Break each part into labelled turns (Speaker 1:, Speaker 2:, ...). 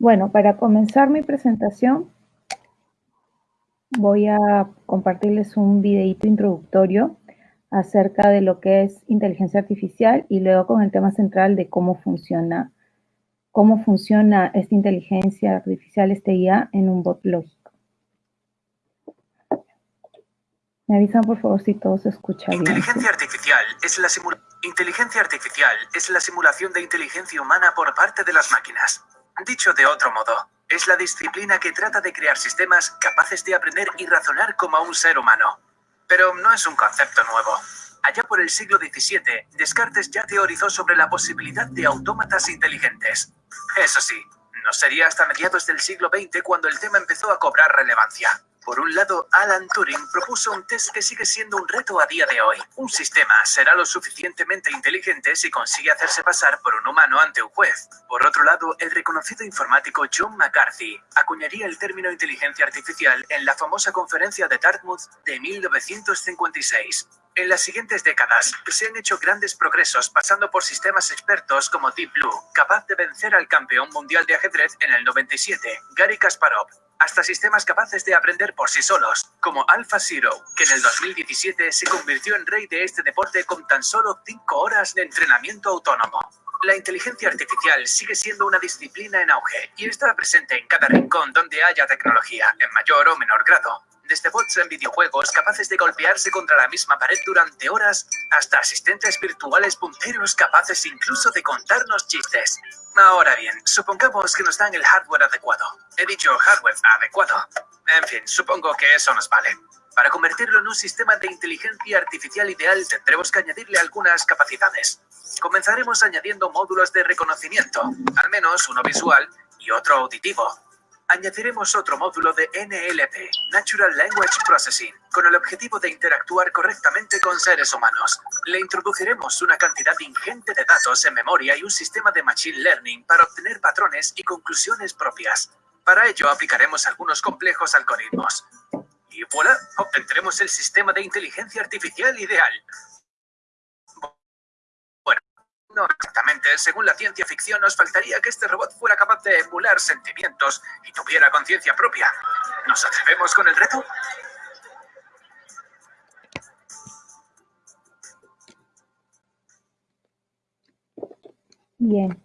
Speaker 1: Bueno, para comenzar mi presentación, voy a compartirles un videito introductorio acerca de lo que es inteligencia artificial y luego con el tema central de cómo funciona, cómo funciona esta inteligencia artificial, este IA, en un bot lógico. Me avisan, por favor, si todo se escucha
Speaker 2: bien. Inteligencia artificial la Inteligencia artificial es la simulación de inteligencia humana por parte de las máquinas. Dicho de otro modo, es la disciplina que trata de crear sistemas capaces de aprender y razonar como un ser humano. Pero no es un concepto nuevo. Allá por el siglo XVII, Descartes ya teorizó sobre la posibilidad de autómatas inteligentes. Eso sí, no sería hasta mediados del siglo XX cuando el tema empezó a cobrar relevancia. Por un lado, Alan Turing propuso un test que sigue siendo un reto a día de hoy. Un sistema será lo suficientemente inteligente si consigue hacerse pasar por un humano ante un juez. Por otro lado, el reconocido informático John McCarthy acuñaría el término inteligencia artificial en la famosa conferencia de Dartmouth de 1956. En las siguientes décadas, se han hecho grandes progresos pasando por sistemas expertos como Deep Blue, capaz de vencer al campeón mundial de ajedrez en el 97, Gary Kasparov, hasta sistemas capaces de aprender por sí solos, como AlphaZero, que en el 2017 se convirtió en rey de este deporte con tan solo 5 horas de entrenamiento autónomo. La inteligencia artificial sigue siendo una disciplina en auge y está presente en cada rincón donde haya tecnología, en mayor o menor grado desde bots en videojuegos capaces de golpearse contra la misma pared durante horas, hasta asistentes virtuales punteros capaces incluso de contarnos chistes. Ahora bien, supongamos que nos dan el hardware adecuado. He dicho hardware adecuado. En fin, supongo que eso nos vale. Para convertirlo en un sistema de inteligencia artificial ideal tendremos que añadirle algunas capacidades. Comenzaremos añadiendo módulos de reconocimiento, al menos uno visual y otro auditivo, añadiremos otro módulo de NLP, Natural Language Processing, con el objetivo de interactuar correctamente con seres humanos. Le introduciremos una cantidad ingente de datos en memoria y un sistema de Machine Learning para obtener patrones y conclusiones propias. Para ello aplicaremos algunos complejos algoritmos. Y voilà, obtendremos el sistema de inteligencia artificial ideal. No exactamente. Según la ciencia ficción, nos faltaría que este robot fuera capaz de emular sentimientos y tuviera conciencia propia. ¿Nos atrevemos con el reto?
Speaker 1: Bien.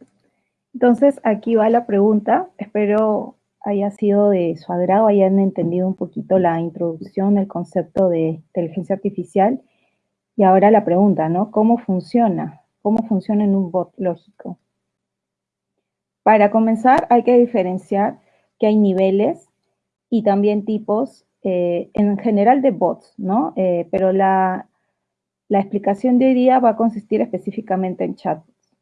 Speaker 1: Entonces, aquí va la pregunta. Espero haya sido de su agrado, hayan entendido un poquito la introducción, el concepto de inteligencia artificial. Y ahora la pregunta, ¿no? ¿Cómo funciona? Cómo funciona en un bot lógico. Para comenzar, hay que diferenciar que hay niveles y también tipos eh, en general de bots, ¿no? Eh, pero la, explicación de hoy día va a consistir específicamente en chatbots.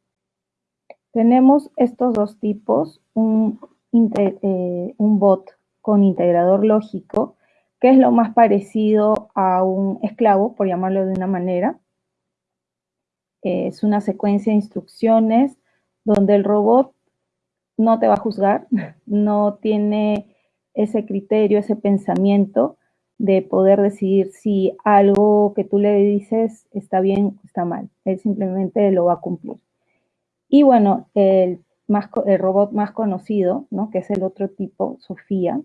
Speaker 1: Tenemos estos dos tipos, un, eh, un bot con integrador lógico, que es lo más parecido a un esclavo, por llamarlo de una manera, es una secuencia de instrucciones donde el robot no te va a juzgar, no tiene ese criterio, ese pensamiento de poder decidir si algo que tú le dices está bien o está mal. Él simplemente lo va a cumplir. Y bueno, el, más, el robot más conocido, ¿no? que es el otro tipo, Sofía,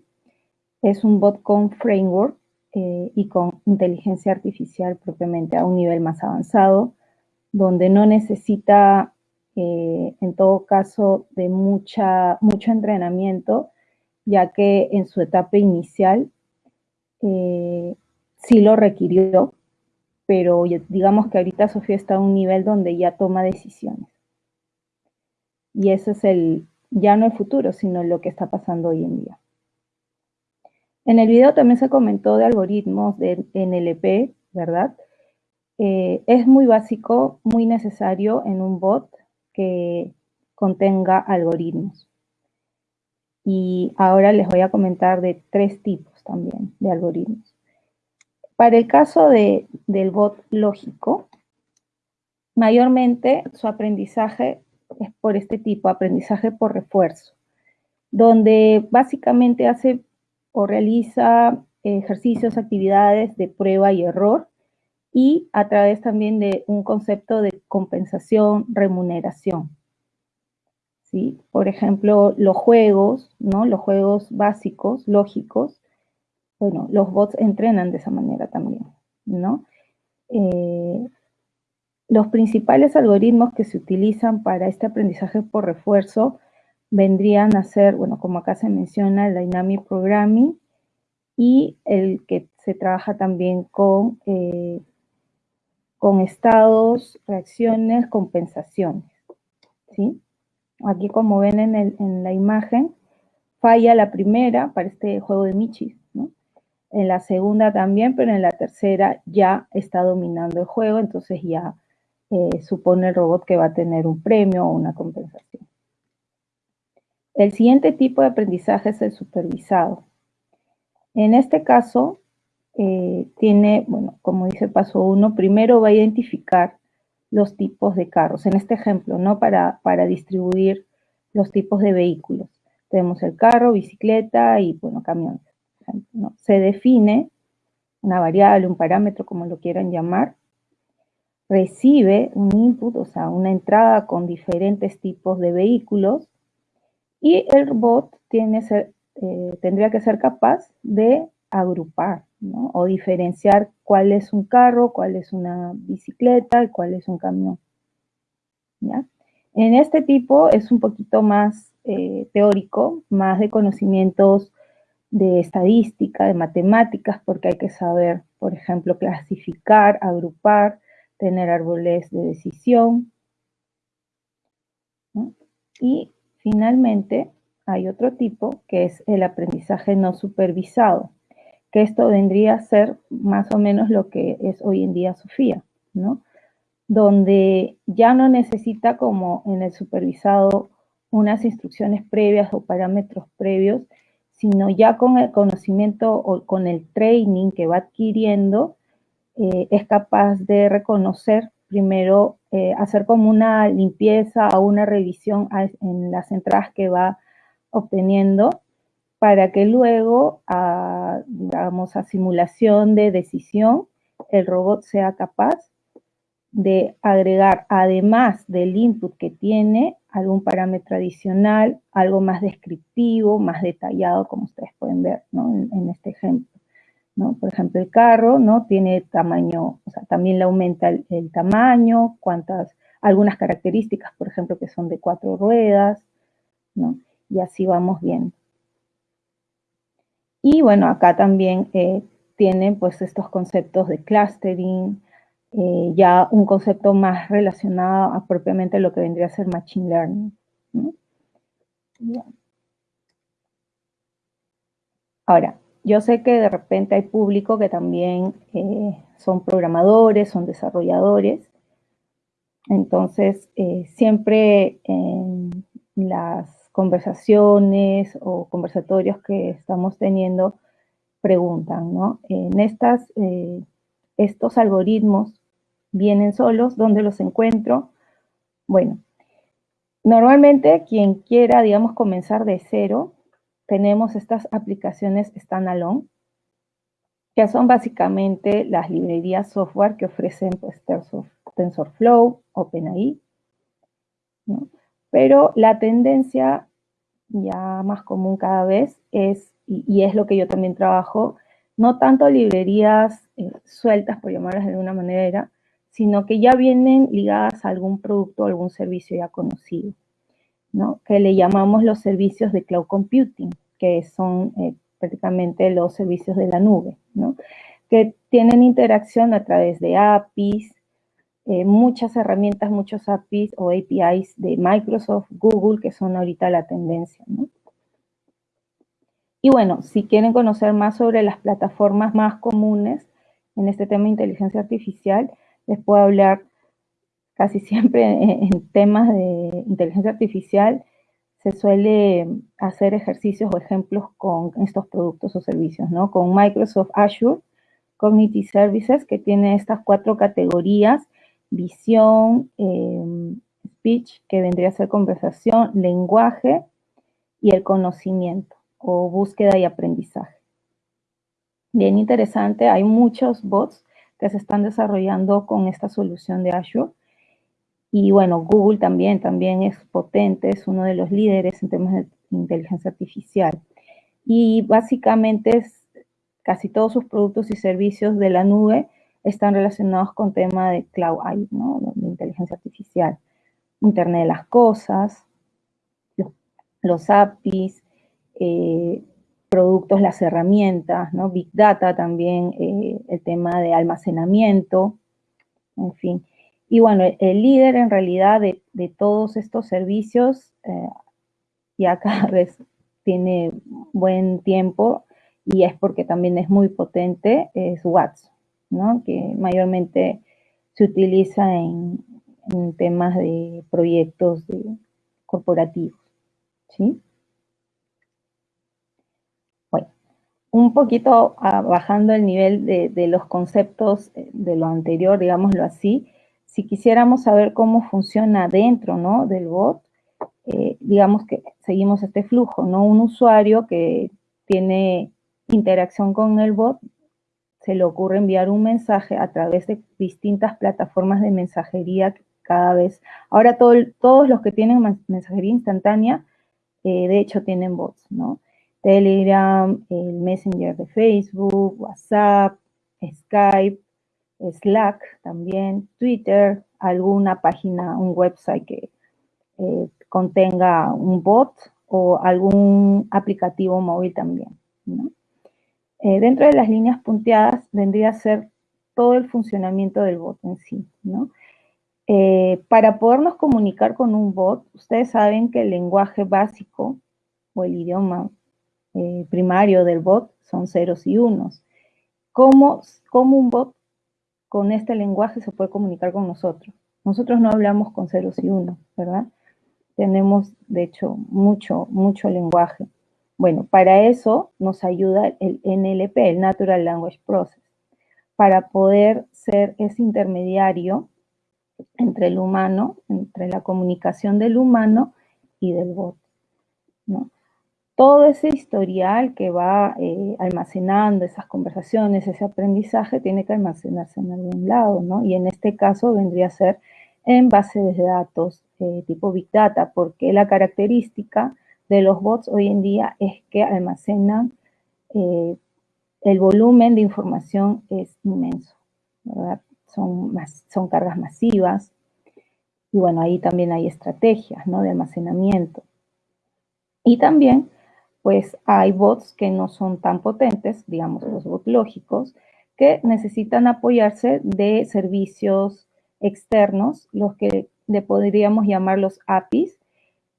Speaker 1: es un bot con framework eh, y con inteligencia artificial propiamente a un nivel más avanzado, donde no necesita, eh, en todo caso, de mucha, mucho entrenamiento, ya que en su etapa inicial eh, sí lo requirió, pero digamos que ahorita Sofía está a un nivel donde ya toma decisiones. Y ese es el, ya no el futuro, sino lo que está pasando hoy en día. En el video también se comentó de algoritmos de NLP, ¿verdad? Eh, es muy básico, muy necesario en un bot que contenga algoritmos. Y ahora les voy a comentar de tres tipos también de algoritmos. Para el caso del bot lógico, mayormente su aprendizaje es por este tipo, aprendizaje por refuerzo, donde básicamente hace o realiza ejercicios, actividades de prueba y error y a través también de un concepto de compensación, remuneración. ¿sí? Por ejemplo, los juegos, ¿no? Los juegos básicos, lógicos, bueno, los bots entrenan de esa manera también, ¿no? Eh, los principales algoritmos que se utilizan para este aprendizaje por refuerzo vendrían a ser, bueno, como acá se menciona, el Dynamic Programming y el que se trabaja también con, eh, con estados, reacciones, compensaciones, ¿sí? Aquí como ven en, en la imagen, falla la primera para este juego de Michis, ¿no? En la segunda también, pero en la tercera ya está dominando el juego, entonces ya eh, supone el robot que va a tener un premio o una compensación. El siguiente tipo de aprendizaje es el supervisado. En este caso, eh, tiene, bueno, como dice paso uno, primero va a identificar los tipos de carros. En este ejemplo, ¿no? Para, para distribuir los tipos de vehículos. Tenemos el carro, bicicleta y, bueno, camiones. Se define una variable, un parámetro, como lo quieran llamar, recibe un input, o sea, una entrada con diferentes tipos de vehículos y el robot tiene eh, tendría que ser capaz de agrupar o diferenciar cuál es un carro, cuál es una bicicleta y cuál es un camión. ¿ya? En este tipo es un poquito más eh, teórico, más de conocimientos de estadística, de matemáticas, porque hay que saber, por ejemplo, clasificar, agrupar, tener árboles de decisión. Y finalmente hay otro tipo que es el aprendizaje no supervisado, que esto vendría a ser más o menos lo que es hoy en día Sofía, ¿no? Donde ya no necesita como en el supervisado unas instrucciones previas o parámetros previos, sino ya con el conocimiento o con el training que va adquiriendo, eh, es capaz de reconocer, primero, eh, hacer como una limpieza o una revisión en las entradas que va obteniendo, para que luego, a, digamos, a simulación de decisión, el robot sea capaz de agregar, además del input que tiene, algún parámetro adicional, algo más descriptivo, más detallado, como ustedes pueden ver en, este ejemplo. ¿no? Por ejemplo, el carro ¿no? tiene tamaño, o sea, también le aumenta el, tamaño, cuántas, algunas características, por ejemplo, que son de cuatro ruedas, ¿no? y así vamos viendo. Y bueno, acá también eh, tienen pues estos conceptos de clustering, eh, ya un concepto más relacionado a propiamente lo que vendría a ser Machine Learning. Ahora, yo sé que de repente hay público que también eh, son programadores, son desarrolladores. Entonces, siempre en las conversaciones o conversatorios que estamos teniendo, preguntan, ¿no? En estas, estos algoritmos vienen solos, ¿dónde los encuentro? Bueno, normalmente quien quiera, digamos, comenzar de cero, tenemos estas aplicaciones standalone, que son básicamente las librerías software que ofrecen pues, TensorFlow, OpenAI, ¿no? Pero la tendencia ya más común cada vez es, y, es lo que yo también trabajo, no tanto librerías eh, sueltas, por llamarlas de alguna manera, sino que ya vienen ligadas a algún producto o algún servicio ya conocido, ¿no? que le llamamos los servicios de cloud computing, que son eh, prácticamente los servicios de la nube, ¿no? que tienen interacción a través de APIs, eh, muchas herramientas, muchos APIs o APIs de Microsoft, Google, que son ahorita la tendencia. Y bueno, si quieren conocer más sobre las plataformas más comunes en este tema de inteligencia artificial, les puedo hablar casi siempre en, temas de inteligencia artificial, se suele hacer ejercicios o ejemplos con estos productos o servicios, ¿no? Con Microsoft Azure Cognitive Services, que tiene estas cuatro categorías, visión, em, speech, que vendría a ser conversación, lenguaje y el conocimiento o búsqueda y aprendizaje. Bien interesante, hay muchos bots que se están desarrollando con esta solución de Azure. Y bueno, Google también, también es potente, es uno de los líderes en temas de inteligencia artificial. Y básicamente es, casi todos sus productos y servicios de la nube están relacionados con tema de cloud ¿no? de inteligencia artificial. Internet de las cosas, los, APIs, eh, productos, las herramientas, ¿no? Big Data también, eh, el tema de almacenamiento, en fin. Y bueno, el líder en realidad de, todos estos servicios eh, ya cada vez tiene buen tiempo y es porque también es muy potente, es Watts, ¿no? que mayormente se utiliza en, temas de proyectos corporativos. ¿sí? Bueno, un poquito ah, bajando el nivel de, de los conceptos eh, de lo anterior, digámoslo así, si quisiéramos saber cómo funciona dentro ¿no? del bot, eh, digamos que seguimos este flujo, ¿no? Un usuario que tiene interacción con el bot, se le ocurre enviar un mensaje a través de distintas plataformas de mensajería cada vez. Ahora todos los que tienen mensajería instantánea, eh, de hecho tienen bots, ¿no? Telegram, el Messenger de Facebook, WhatsApp, Skype, Slack también, Twitter, alguna página, un website que eh, contenga un bot o algún aplicativo móvil también. Eh, dentro de las líneas punteadas vendría a ser todo el funcionamiento del bot en sí. Eh, para podernos comunicar con un bot, ustedes saben que el lenguaje básico o el idioma primario del bot son ceros y unos. ¿Cómo, ¿Cómo un bot con este lenguaje se puede comunicar con nosotros. Nosotros no hablamos con ceros y unos, ¿verdad? Tenemos, de hecho, mucho, mucho lenguaje. Bueno, para eso nos ayuda el NLP, el Natural Language Process, para poder ser ese intermediario entre el humano, entre la comunicación del humano y del bot. todo ese historial que va eh, almacenando esas conversaciones, ese aprendizaje, tiene que almacenarse en algún lado, ¿no? Y en este caso vendría a ser en bases de datos eh, tipo Big Data, porque la característica de los bots hoy en día es que almacenan, eh, el volumen de información es inmenso. Son, son cargas masivas, y bueno, ahí también hay estrategias, ¿no? De almacenamiento. Y también pues hay bots que no son tan potentes, digamos los bots lógicos, que necesitan apoyarse de servicios externos, los que le podríamos llamar los APIs,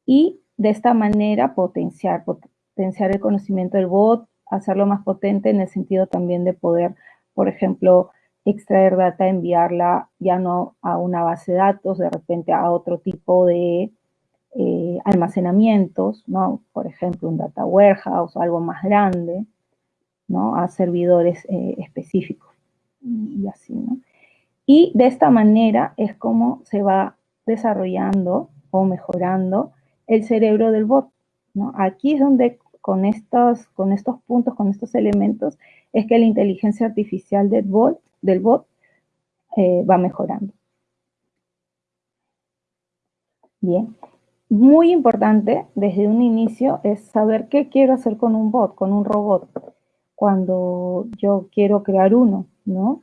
Speaker 1: y de esta manera potenciar, potenciar el conocimiento del bot, hacerlo más potente en el sentido también de poder, por ejemplo, extraer data, enviarla ya no a una base de datos, de repente a otro tipo de eh, almacenamientos, ¿no? Por ejemplo, un data warehouse o algo más grande, ¿no? A servidores eh, específicos y así, ¿no? Y de esta manera es como se va desarrollando o mejorando el cerebro del bot, ¿no? Aquí es donde con estos, con estos puntos, con estos elementos, es que la inteligencia artificial del bot, del bot eh, va mejorando. Bien, muy importante desde un inicio es saber qué quiero hacer con un bot, con un robot, cuando yo quiero crear uno, ¿no?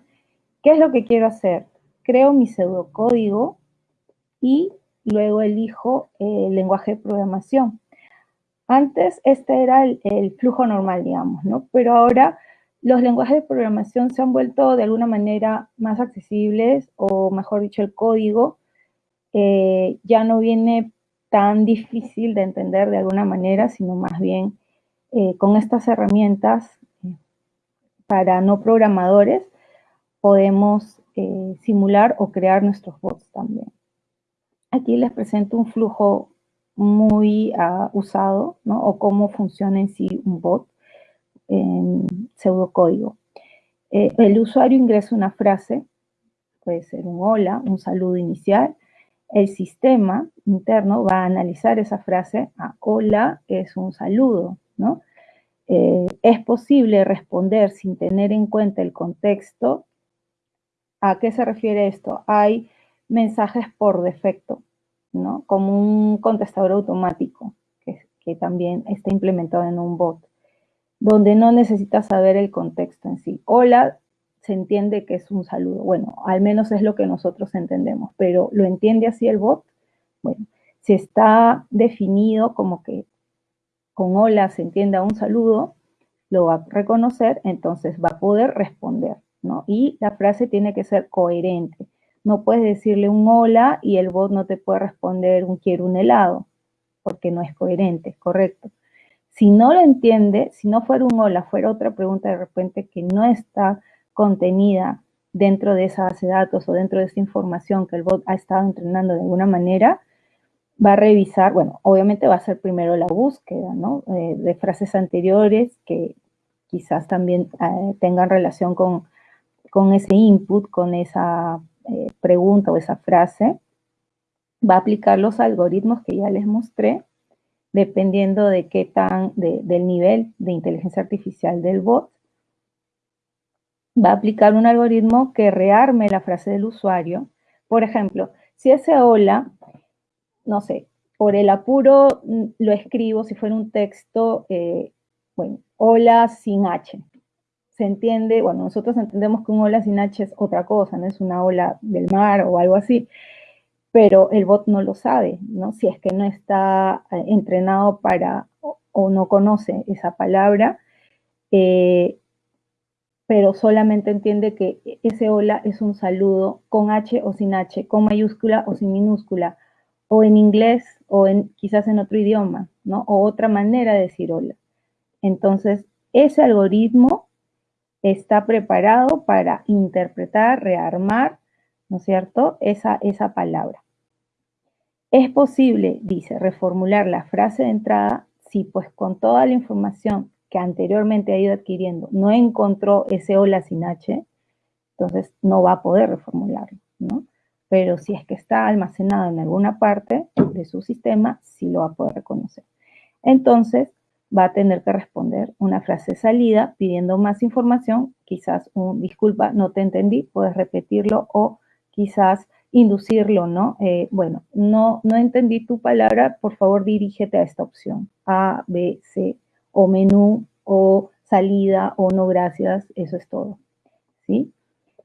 Speaker 1: ¿Qué es lo que quiero hacer? Creo mi pseudocódigo y luego elijo el lenguaje de programación. Antes este era el, flujo normal, digamos, ¿no? Pero ahora los lenguajes de programación se han vuelto de alguna manera más accesibles o mejor dicho el código eh, ya no viene tan difícil de entender de alguna manera, sino más bien eh, con estas herramientas eh, para no programadores podemos eh, simular o crear nuestros bots también. Aquí les presento un flujo muy uh, usado, ¿no? O cómo funciona en sí un bot en pseudocódigo. el usuario ingresa una frase, puede ser un hola, un saludo inicial, el sistema interno va a analizar esa frase, ah, hola es un saludo, ¿no? Eh, es posible responder sin tener en cuenta el contexto. ¿A qué se refiere esto? Hay mensajes por defecto, ¿no? Como un contestador automático, que, también está implementado en un bot, donde no necesitas saber el contexto en sí. Hola, se entiende que es un saludo. Bueno, al menos es lo que nosotros entendemos, pero ¿lo entiende así el bot? Bueno, si está definido como que con hola se entienda un saludo, lo va a reconocer, entonces va a poder responder, ¿no? Y la frase tiene que ser coherente. No puedes decirle un hola y el bot no te puede responder un quiero un helado, porque no es coherente, correcto. Si no lo entiende, si no fuera un hola, fuera otra pregunta de repente que no está contenida dentro de esa base de datos o dentro de esa información que el bot ha estado entrenando de alguna manera, va a revisar, bueno, obviamente va a ser primero la búsqueda, ¿no? Eh, de frases anteriores que quizás también eh, tengan relación con, con, ese input, con esa eh, pregunta o esa frase. Va a aplicar los algoritmos que ya les mostré, dependiendo de qué tan, del nivel de inteligencia artificial del bot va a aplicar un algoritmo que rearme la frase del usuario. Por ejemplo, si ese hola, no sé, por el apuro mm, lo escribo, si fuera un texto, eh, bueno, hola sin H. Se entiende, bueno, nosotros entendemos que un hola sin H es otra cosa, no es una ola del mar o algo así, pero el bot no lo sabe, ¿no? Si es que no está eh, entrenado para o, no conoce esa palabra, eh, pero solamente entiende que ese hola es un saludo con H o sin H, con mayúscula o sin minúscula, o en inglés o en, quizás en otro idioma, ¿no? O otra manera de decir hola. Entonces, ese algoritmo está preparado para interpretar, rearmar, ¿no es cierto?, esa, esa palabra. Es posible, dice, reformular la frase de entrada si pues con toda la información que anteriormente ha ido adquiriendo no encontró ese hola sin H, entonces no va a poder reformularlo, ¿no? Pero si es que está almacenado en alguna parte de su sistema, sí lo va a poder reconocer. Entonces, va a tener que responder una frase salida pidiendo más información, quizás un disculpa, no te entendí, puedes repetirlo o quizás inducirlo, ¿no? Eh, bueno, no, no entendí tu palabra, por favor dirígete a esta opción, A, B, C, o menú, o salida, o no gracias, eso es todo, ¿sí?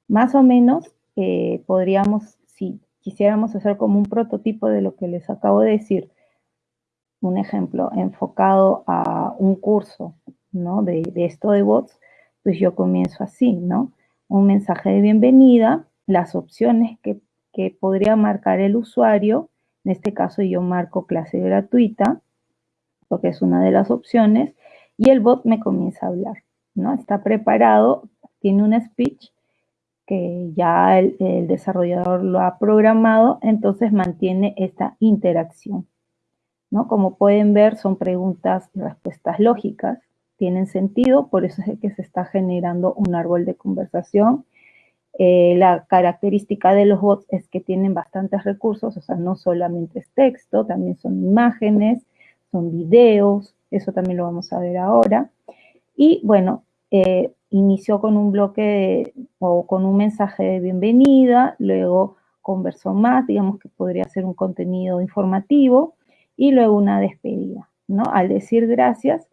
Speaker 1: Más o menos eh, podríamos, si quisiéramos hacer como un prototipo de lo que les acabo de decir, un ejemplo enfocado a un curso, ¿no? De, esto de bots, pues yo comienzo así, ¿no? Un mensaje de bienvenida, las opciones que, que podría marcar el usuario, en este caso yo marco clase gratuita, porque es una de las opciones, y el bot me comienza a hablar, ¿no? Está preparado, tiene un speech que ya el, desarrollador lo ha programado, entonces mantiene esta interacción, ¿no? Como pueden ver, son preguntas y respuestas lógicas, tienen sentido, por eso es que se está generando un árbol de conversación. Eh, la característica de los bots es que tienen bastantes recursos, o sea, no solamente es texto, también son imágenes, son videos, eso también lo vamos a ver ahora. Y bueno, eh, inició con un bloque o con un mensaje de bienvenida, luego conversó más, digamos que podría ser un contenido informativo, y luego una despedida, ¿no? Al decir gracias,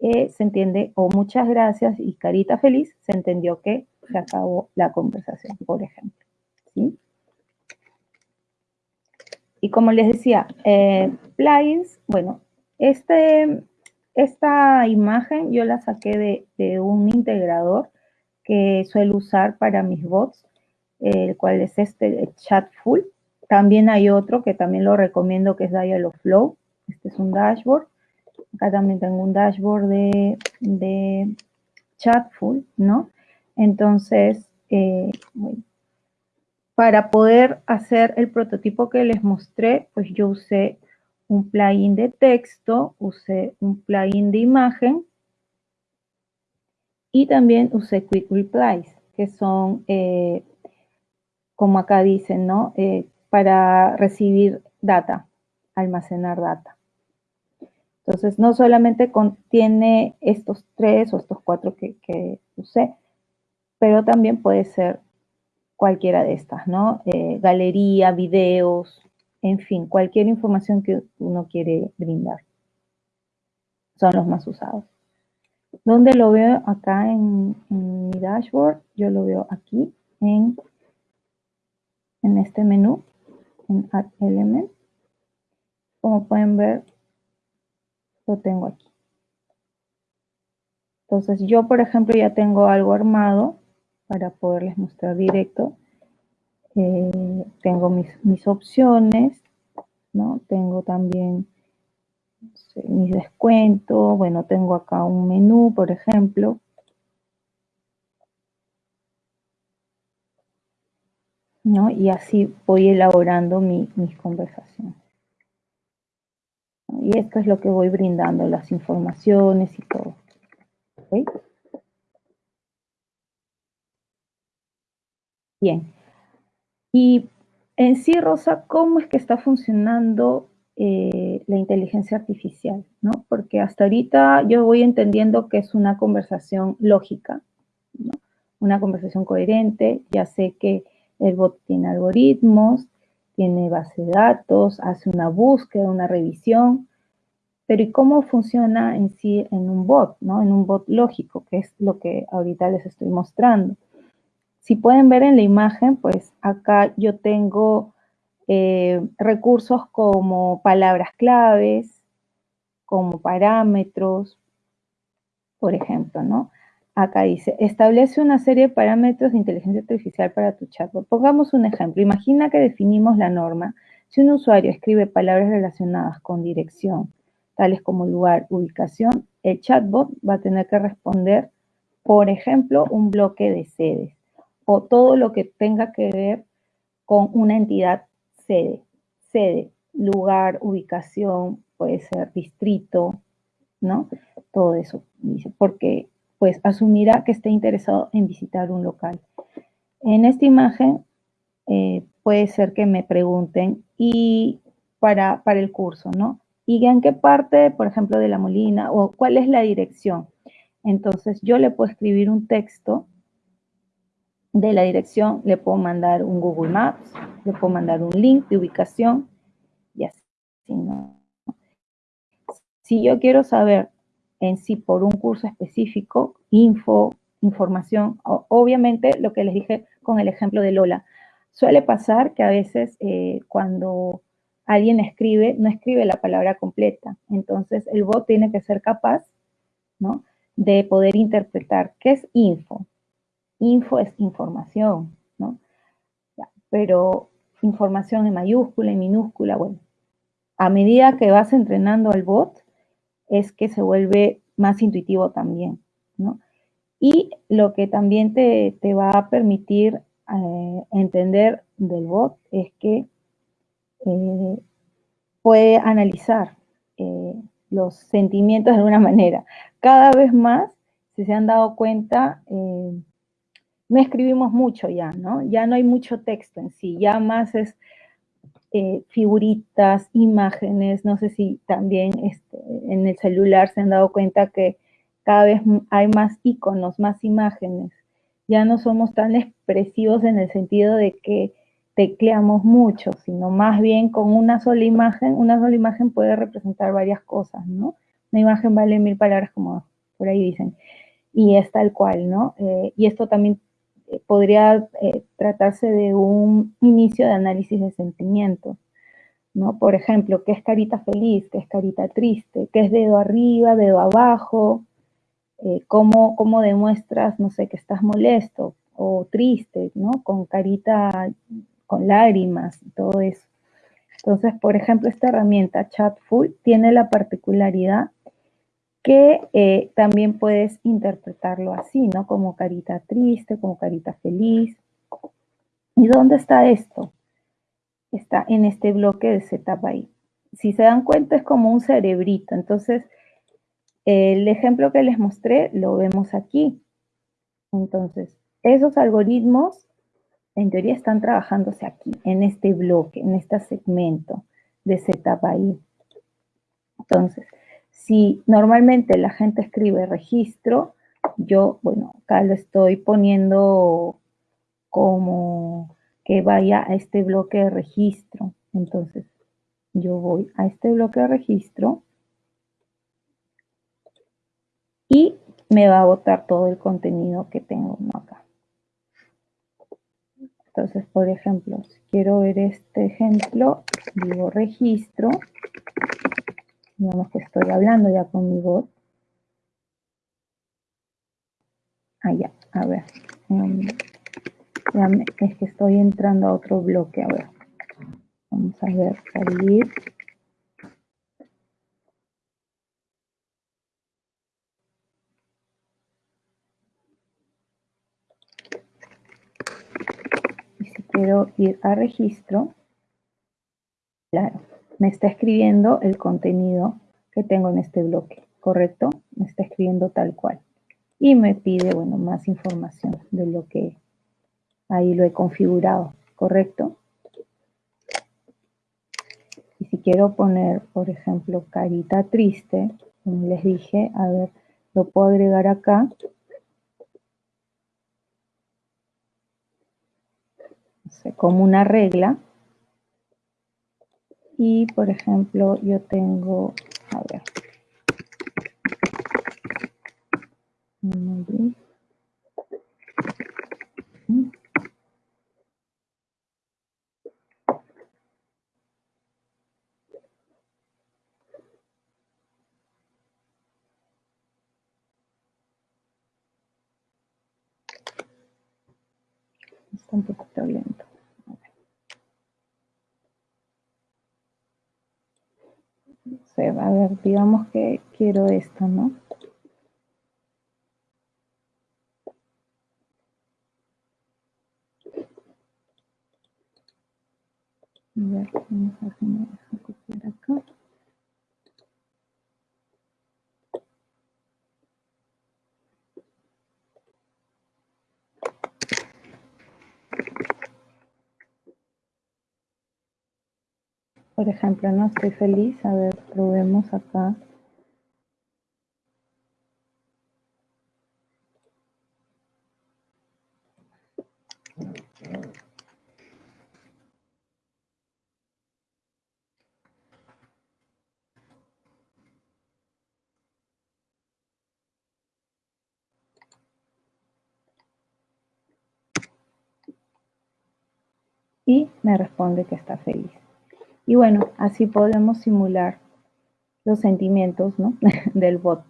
Speaker 1: eh, se entiende, o muchas gracias y carita feliz, se entendió que se acabó la conversación, por ejemplo, ¿sí? Y como les decía, eh, plugins, bueno, este, esta imagen yo la saqué de, un integrador que suelo usar para mis bots, el cual es este Chatful. También hay otro que también lo recomiendo que es Dialogflow. Este es un dashboard. Acá también tengo un dashboard de, de Chatful, ¿no? Entonces, eh, para poder hacer el prototipo que les mostré, pues yo usé un plugin de texto, usé un plugin de imagen y también usé Quick Replies, que son, eh, como acá dicen, ¿no? Eh, para recibir data, almacenar data. Entonces, no solamente contiene estos tres o estos cuatro que, que usé, pero también puede ser cualquiera de estas, ¿no? Eh, galería, videos, en fin, cualquier información que uno quiere brindar. Son los más usados. ¿Dónde lo veo? Acá en, mi dashboard. Yo lo veo aquí en, en este menú, en Add Element. Como pueden ver, lo tengo aquí. Entonces yo, por ejemplo, ya tengo algo armado para poderles mostrar directo. Eh, tengo mis, mis, opciones, ¿no? Tengo también mis descuentos. Bueno, tengo acá un menú, por ejemplo. ¿No? Y así voy elaborando mi, mis conversaciones. Y esto es lo que voy brindando, las informaciones y todo. Bien. Y en sí, Rosa, ¿cómo es que está funcionando eh, la inteligencia artificial? ¿no? Porque hasta ahorita yo voy entendiendo que es una conversación lógica, una conversación coherente. Ya sé que el bot tiene algoritmos, tiene base de datos, hace una búsqueda, una revisión, pero ¿y cómo funciona en sí en un bot, ¿no? En un bot lógico, que es lo que ahorita les estoy mostrando. Si pueden ver en la imagen, pues acá yo tengo eh, recursos como palabras claves, como parámetros, por ejemplo, ¿no? Acá dice, establece una serie de parámetros de inteligencia artificial para tu chatbot. Pongamos un ejemplo. Imagina que definimos la norma. Si un usuario escribe palabras relacionadas con dirección, tales como lugar, ubicación, el chatbot va a tener que responder, por ejemplo, un bloque de sedes o todo lo que tenga que ver con una entidad sede. Sede, lugar, ubicación, puede ser distrito, ¿no? Todo eso, dice, porque pues asumirá que esté interesado en visitar un local. En esta imagen eh, puede ser que me pregunten y para, para el curso, ¿no? y en qué parte, por ejemplo, de la molina o cuál es la dirección. Entonces, yo le puedo escribir un texto de la dirección, le puedo mandar un Google Maps, le puedo mandar un link de ubicación y así, Si yo quiero saber en sí por un curso específico, info, información, obviamente lo que les dije con el ejemplo de Lola, suele pasar que a veces eh, cuando alguien escribe, no escribe la palabra completa. Entonces, el bot tiene que ser capaz, ¿no? De poder interpretar qué es info. Info es información, ¿no? pero información en mayúscula, en minúscula, bueno. A medida que vas entrenando al bot, es que se vuelve más intuitivo también, ¿no? Y lo que también te, va a permitir eh, entender del bot es que eh, puede analizar eh, los sentimientos de alguna manera. Cada vez más, si se han dado cuenta, no escribimos mucho ya, ¿no? Ya no hay mucho texto en sí, ya más es figuritas, imágenes, no sé si también este, en el celular se han dado cuenta que cada vez hay más iconos, más imágenes. Ya no somos tan expresivos en el sentido de que tecleamos mucho, sino más bien con una sola imagen, una sola imagen puede representar varias cosas, ¿no? Una imagen vale mil palabras, como por ahí dicen, y es tal cual, ¿no? Eh, y esto también eh, podría eh, tratarse de un inicio de análisis de sentimientos, ¿no? Por ejemplo, ¿qué es carita feliz? ¿Qué es carita triste? ¿Qué es dedo arriba, dedo abajo? ¿cómo, ¿Cómo demuestras, no sé, que estás molesto o triste, ¿no? Con carita con lágrimas y todo eso. Entonces, por ejemplo, esta herramienta Chatful tiene la particularidad que eh, también puedes interpretarlo así, ¿no? Como carita triste, como carita feliz. ¿Y dónde está esto? Está en este bloque de ahí. Si se dan cuenta es como un cerebrito. Entonces, el ejemplo que les mostré lo vemos aquí. Entonces, esos algoritmos en teoría están trabajándose aquí, en este bloque, en este segmento de ahí. Entonces, si normalmente la gente escribe registro, yo, bueno, acá lo estoy poniendo como que vaya a este bloque de registro. Entonces, yo voy a este bloque de registro y me va a botar todo el contenido que tengo acá. Entonces, por ejemplo, si quiero ver este ejemplo, digo registro, digamos que estoy hablando ya con mi bot. Ah, a ver. Es que estoy entrando a otro bloque, a. Vamos a ver, salir. Y si quiero ir a registro, claro, me está escribiendo el contenido que tengo en este bloque, ¿correcto? Me está escribiendo tal cual. Y me pide, bueno, más información de lo que ahí lo he configurado, ¿correcto? Y si quiero poner, por ejemplo, carita triste, como les dije, a ver, lo puedo agregar acá. como una regla. Y, por ejemplo, yo tengo, a ver, un poquito lento. A ver, digamos que quiero esto, ¿no? A ver, vamos a ver copiar acá. Por ejemplo, no estoy feliz. A ver, probemos acá. Y me responde que está feliz. Y bueno, así podemos simular los sentimientos del bot.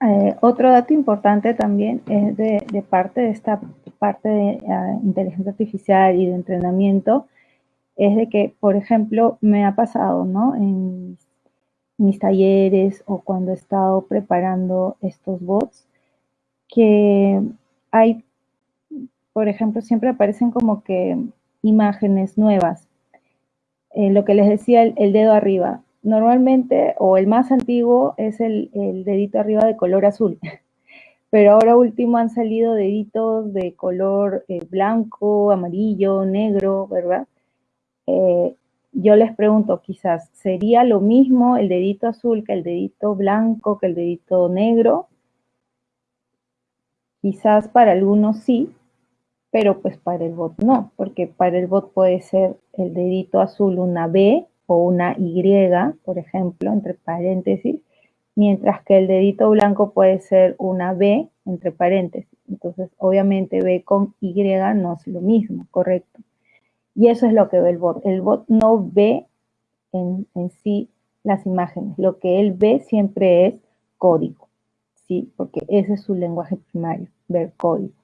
Speaker 1: Eh, otro dato importante también es de, parte de esta parte de ah, inteligencia artificial y de entrenamiento, es de que, por ejemplo, me ha pasado, ¿no? En mis talleres o cuando he estado preparando estos bots, que hay, por ejemplo, siempre aparecen como que imágenes nuevas. Eh, lo que les decía, el, dedo arriba. Normalmente, o el más antiguo, es el, dedito arriba de color azul. Pero ahora último han salido deditos de color eh, blanco, amarillo, negro, ¿verdad? Eh, yo les pregunto, quizás, ¿sería lo mismo el dedito azul que el dedito blanco, que el dedito negro? Quizás para algunos sí, pero pues para el bot no, porque para el bot puede ser el dedito azul una B o una Y, por ejemplo, entre paréntesis, mientras que el dedito blanco puede ser una B entre paréntesis. Entonces, obviamente B con Y no es lo mismo, ¿correcto? Y eso es lo que ve el bot. El bot no ve en, sí las imágenes. Lo que él ve siempre es código, ¿sí? Porque ese es su lenguaje primario, ver código.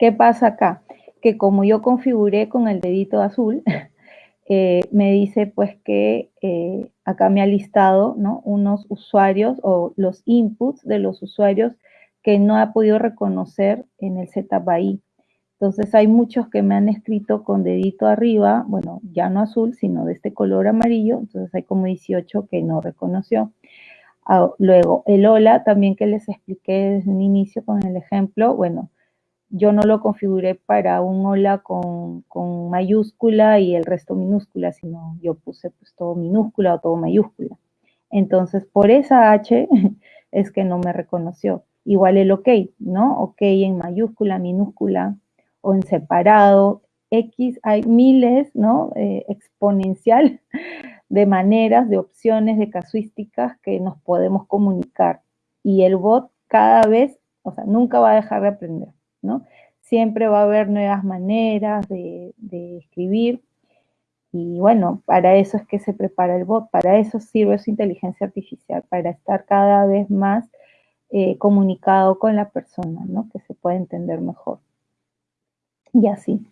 Speaker 1: ¿Qué pasa acá? Que como yo configuré con el dedito azul, eh, me dice pues que eh, acá me ha listado ¿no? unos usuarios o los inputs de los usuarios que no ha podido reconocer en el ZBI. Entonces hay muchos que me han escrito con dedito arriba, bueno, ya no azul, sino de este color amarillo, entonces hay como 18 que no reconoció. Ah, luego, el hola también que les expliqué desde un inicio con el ejemplo, bueno, yo no lo configuré para un hola con, mayúscula y el resto minúscula, sino yo puse pues todo minúscula o todo mayúscula. Entonces, por esa H es que no me reconoció. igual el ok, ¿no? Ok en mayúscula, minúscula o en separado. X hay miles, ¿no? Eh, exponencial de maneras, de opciones, de casuísticas que nos podemos comunicar. Y el bot cada vez, o sea, nunca va a dejar de aprender, Siempre va a haber nuevas maneras de, escribir. Y bueno, para eso es que se prepara el bot, para eso sirve su inteligencia artificial, para estar cada vez más eh, comunicado con la persona, ¿no? Que se pueda entender mejor. Y así.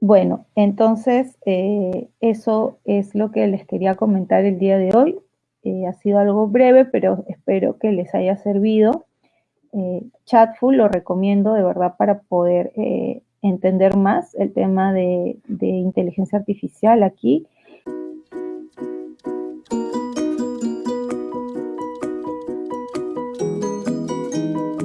Speaker 1: Bueno, entonces eh, eso es lo que les quería comentar el día de hoy. Eh, ha sido algo breve, pero espero que les haya servido. Eh, Chatful lo recomiendo de verdad para poder entender más el tema de, inteligencia artificial aquí.